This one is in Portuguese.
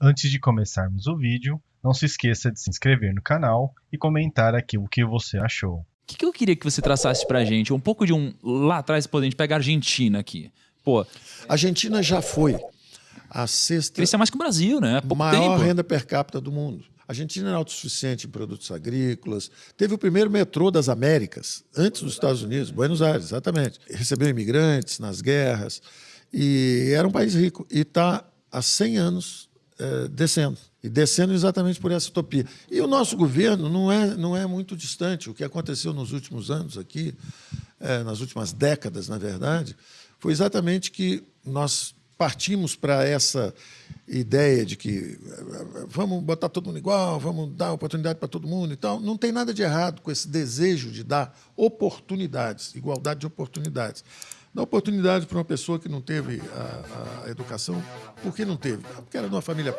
Antes de começarmos o vídeo, não se esqueça de se inscrever no canal e comentar aqui o que você achou. O que, que eu queria que você traçasse pra gente? Um pouco de um. Lá atrás, pô, a gente pega a Argentina aqui. Pô, A Argentina já foi a sexta crescia mais que o Brasil, né? Pouco maior tempo. renda per capita do mundo. A Argentina era autossuficiente em produtos agrícolas. Teve o primeiro metrô das Américas, antes dos Estados Unidos, Buenos Aires, exatamente. Recebeu imigrantes nas guerras. E era um país rico. E está há 100 anos eh, descendo. E descendo exatamente por essa utopia. E o nosso governo não é, não é muito distante. O que aconteceu nos últimos anos aqui, eh, nas últimas décadas, na verdade, foi exatamente que nós partimos para essa ideia de que eh, vamos botar todo mundo igual, vamos dar oportunidade para todo mundo e tal. Não tem nada de errado com esse desejo de dar oportunidades, igualdade de oportunidades. Dar oportunidade para uma pessoa que não teve a, a educação, por que não teve? Porque era de uma família pobre.